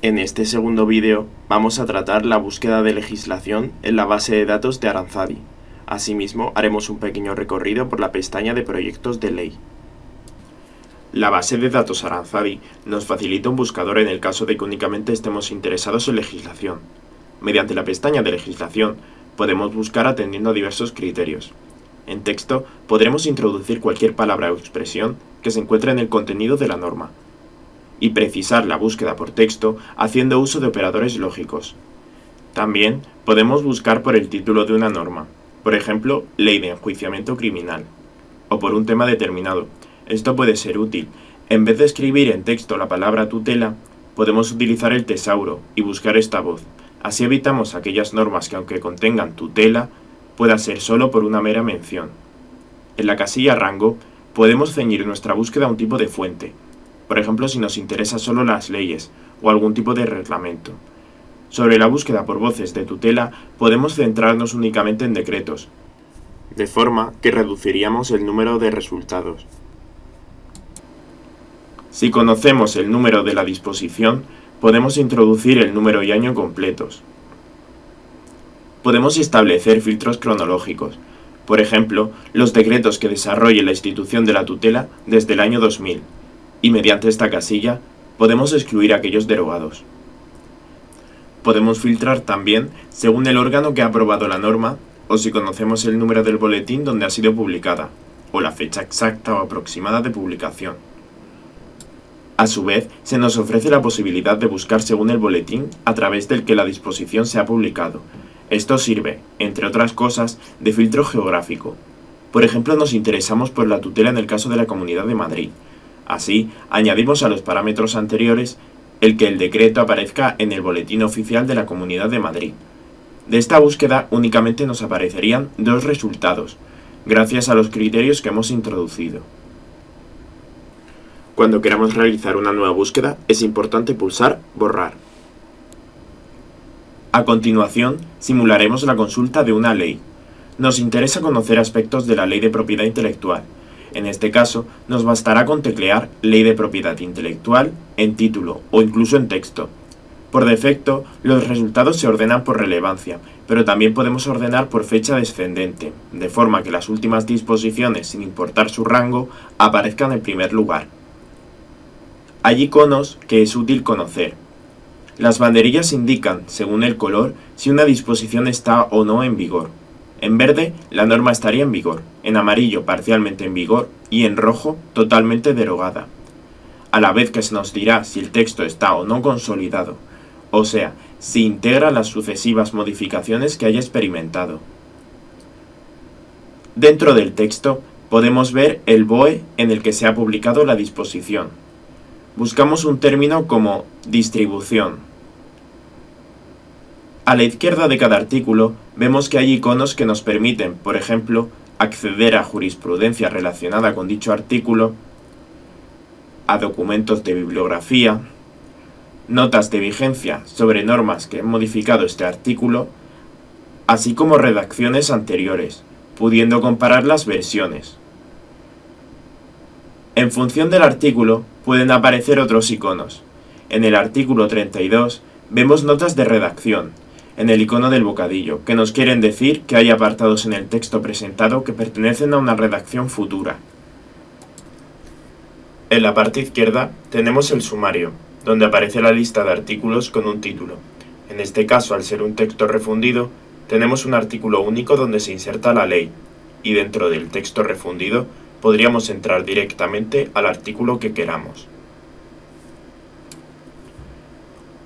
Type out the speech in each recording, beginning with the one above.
En este segundo vídeo vamos a tratar la búsqueda de legislación en la base de datos de Aranzadi. Asimismo, haremos un pequeño recorrido por la pestaña de proyectos de ley. La base de datos Aranzadi nos facilita un buscador en el caso de que únicamente estemos interesados en legislación. Mediante la pestaña de legislación podemos buscar atendiendo a diversos criterios. En texto podremos introducir cualquier palabra o expresión que se encuentre en el contenido de la norma, y precisar la búsqueda por texto haciendo uso de operadores lógicos. También podemos buscar por el título de una norma, por ejemplo, ley de enjuiciamiento criminal, o por un tema determinado. Esto puede ser útil. En vez de escribir en texto la palabra tutela, podemos utilizar el tesauro y buscar esta voz. Así evitamos aquellas normas que aunque contengan tutela, pueda ser solo por una mera mención. En la casilla rango, podemos ceñir nuestra búsqueda a un tipo de fuente, por ejemplo si nos interesa solo las leyes o algún tipo de reglamento. Sobre la búsqueda por voces de tutela podemos centrarnos únicamente en decretos, de forma que reduciríamos el número de resultados. Si conocemos el número de la disposición, podemos introducir el número y año completos. Podemos establecer filtros cronológicos, por ejemplo, los decretos que desarrolle la institución de la tutela desde el año 2000, y mediante esta casilla podemos excluir aquellos derogados. Podemos filtrar también según el órgano que ha aprobado la norma o si conocemos el número del boletín donde ha sido publicada, o la fecha exacta o aproximada de publicación. A su vez, se nos ofrece la posibilidad de buscar según el boletín a través del que la disposición se ha publicado. Esto sirve, entre otras cosas, de filtro geográfico. Por ejemplo, nos interesamos por la tutela en el caso de la Comunidad de Madrid, Así, añadimos a los parámetros anteriores el que el decreto aparezca en el boletín oficial de la Comunidad de Madrid. De esta búsqueda únicamente nos aparecerían dos resultados, gracias a los criterios que hemos introducido. Cuando queramos realizar una nueva búsqueda, es importante pulsar Borrar. A continuación, simularemos la consulta de una ley. Nos interesa conocer aspectos de la ley de propiedad intelectual, en este caso, nos bastará con teclear Ley de Propiedad Intelectual en título o incluso en texto. Por defecto, los resultados se ordenan por relevancia, pero también podemos ordenar por fecha descendente, de forma que las últimas disposiciones, sin importar su rango, aparezcan en primer lugar. Hay iconos que es útil conocer. Las banderillas indican, según el color, si una disposición está o no en vigor. En verde, la norma estaría en vigor, en amarillo parcialmente en vigor y en rojo totalmente derogada. A la vez que se nos dirá si el texto está o no consolidado, o sea, si integra las sucesivas modificaciones que haya experimentado. Dentro del texto podemos ver el BOE en el que se ha publicado la disposición. Buscamos un término como distribución, a la izquierda de cada artículo vemos que hay iconos que nos permiten, por ejemplo, acceder a jurisprudencia relacionada con dicho artículo, a documentos de bibliografía, notas de vigencia sobre normas que han modificado este artículo, así como redacciones anteriores, pudiendo comparar las versiones. En función del artículo pueden aparecer otros iconos. En el artículo 32 vemos notas de redacción, en el icono del bocadillo, que nos quieren decir que hay apartados en el texto presentado que pertenecen a una redacción futura. En la parte izquierda tenemos el sumario, donde aparece la lista de artículos con un título. En este caso, al ser un texto refundido, tenemos un artículo único donde se inserta la ley, y dentro del texto refundido podríamos entrar directamente al artículo que queramos.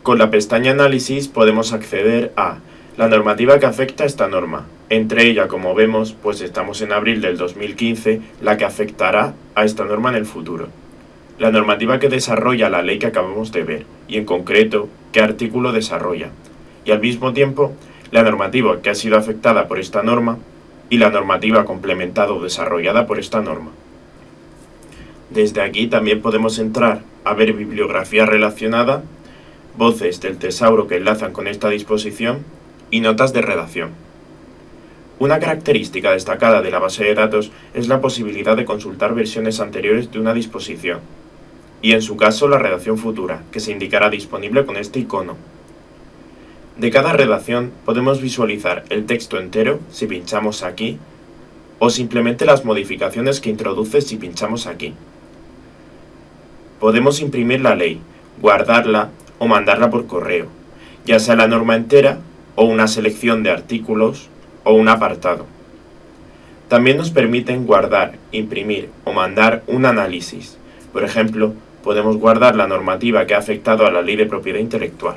Con la pestaña Análisis podemos acceder a la normativa que afecta a esta norma. Entre ella, como vemos, pues estamos en abril del 2015, la que afectará a esta norma en el futuro. La normativa que desarrolla la ley que acabamos de ver, y en concreto, qué artículo desarrolla. Y al mismo tiempo, la normativa que ha sido afectada por esta norma y la normativa complementada o desarrollada por esta norma. Desde aquí también podemos entrar a ver bibliografía relacionada voces del tesauro que enlazan con esta disposición y notas de redacción. Una característica destacada de la base de datos es la posibilidad de consultar versiones anteriores de una disposición. y en su caso la redacción futura, que se indicará disponible con este icono. De cada redacción podemos visualizar el texto entero si pinchamos aquí, o simplemente las modificaciones que introduce si pinchamos aquí. Podemos imprimir la ley, guardarla o mandarla por correo, ya sea la norma entera o una selección de artículos o un apartado. También nos permiten guardar, imprimir o mandar un análisis. Por ejemplo, podemos guardar la normativa que ha afectado a la ley de propiedad intelectual.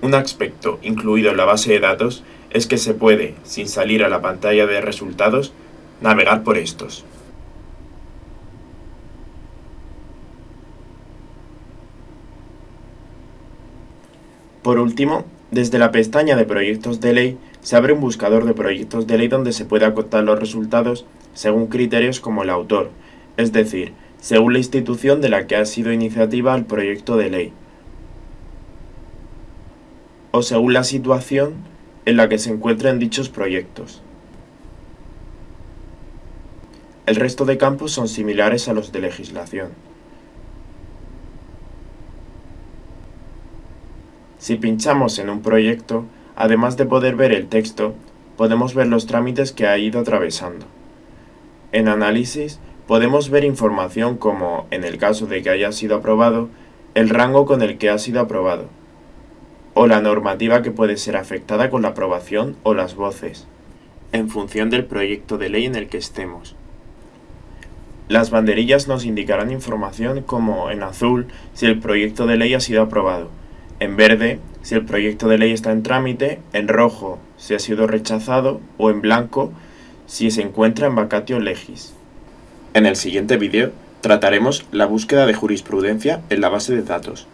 Un aspecto incluido en la base de datos es que se puede, sin salir a la pantalla de resultados, navegar por estos. Por último, desde la pestaña de proyectos de ley se abre un buscador de proyectos de ley donde se puede acotar los resultados según criterios como el autor, es decir, según la institución de la que ha sido iniciativa el proyecto de ley, o según la situación en la que se encuentran dichos proyectos. El resto de campos son similares a los de legislación. Si pinchamos en un proyecto, además de poder ver el texto, podemos ver los trámites que ha ido atravesando. En análisis, podemos ver información como, en el caso de que haya sido aprobado, el rango con el que ha sido aprobado, o la normativa que puede ser afectada con la aprobación o las voces, en función del proyecto de ley en el que estemos. Las banderillas nos indicarán información como en azul si el proyecto de ley ha sido aprobado, en verde si el proyecto de ley está en trámite, en rojo si ha sido rechazado o en blanco si se encuentra en vacatio legis. En el siguiente vídeo trataremos la búsqueda de jurisprudencia en la base de datos.